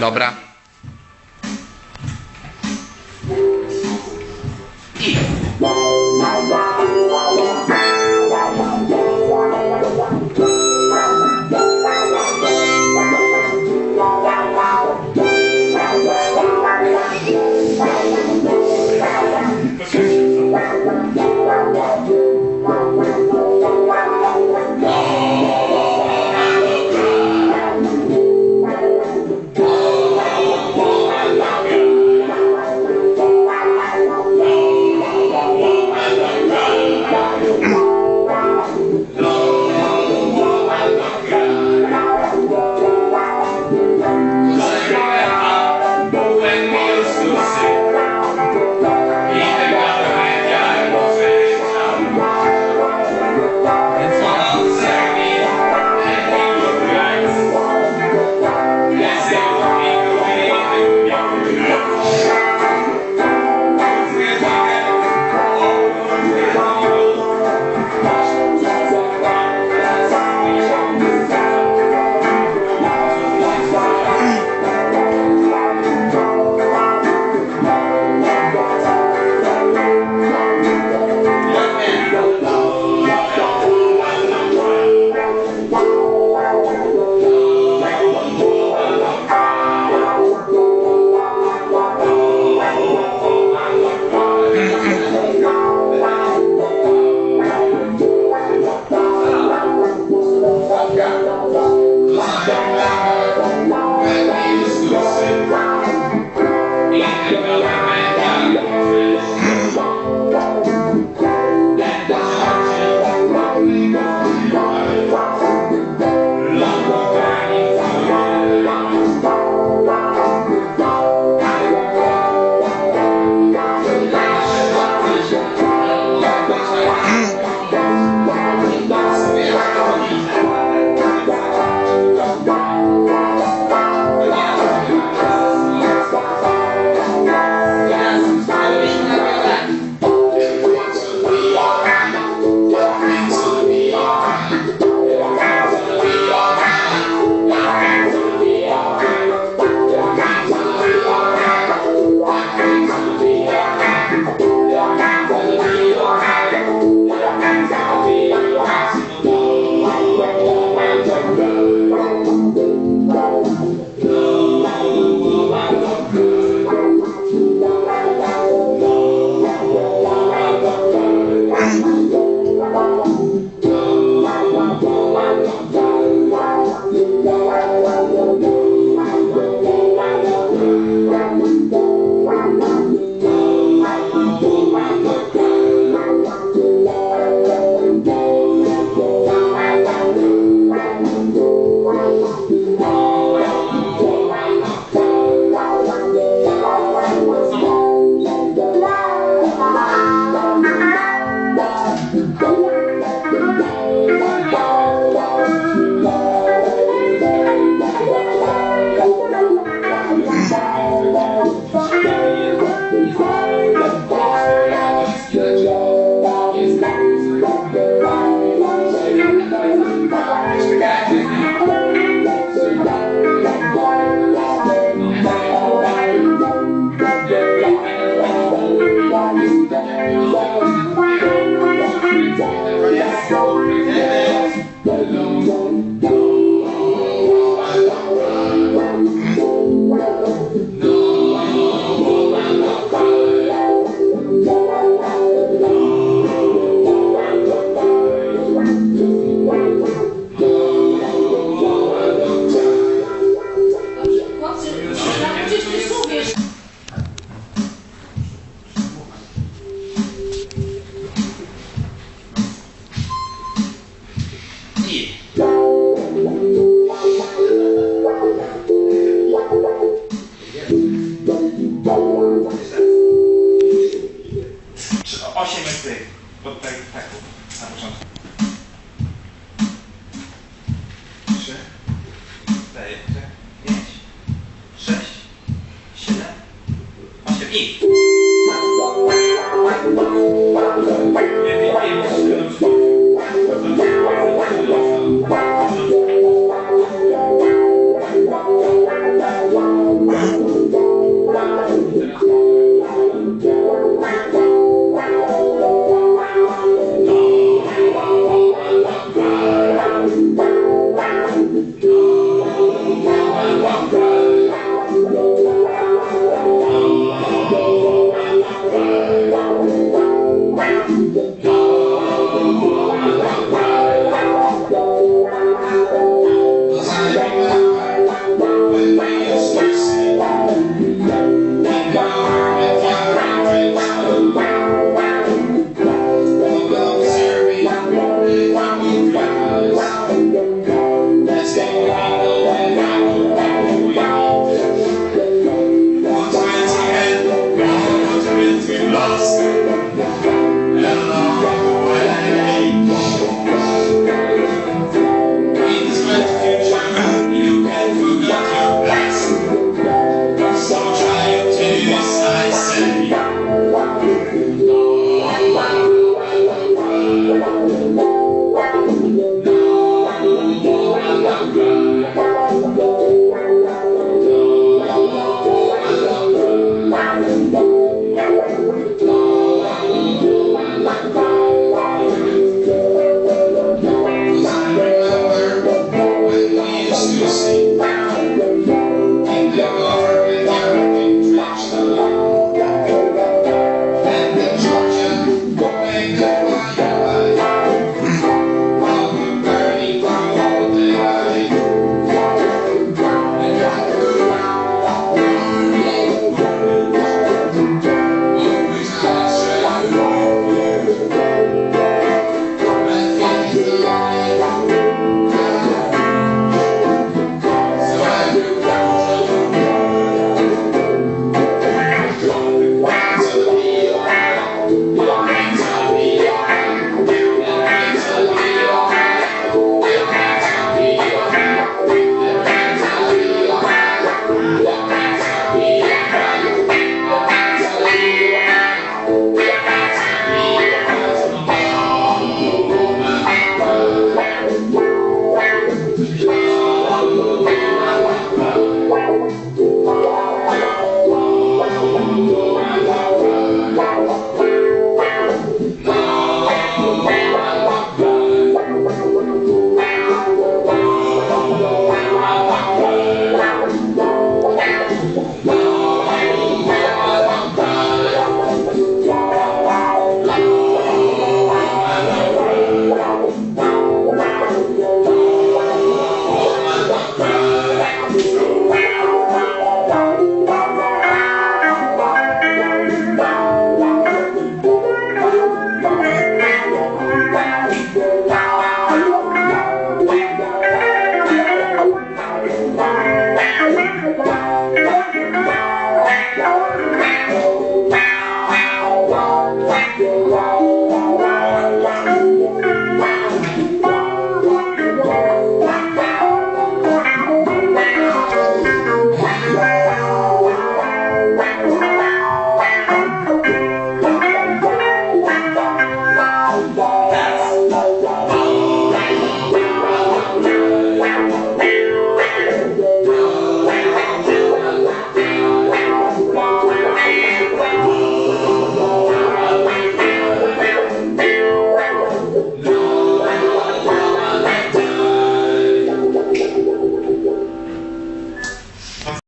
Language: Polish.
Dobra. lugar. 一心吧。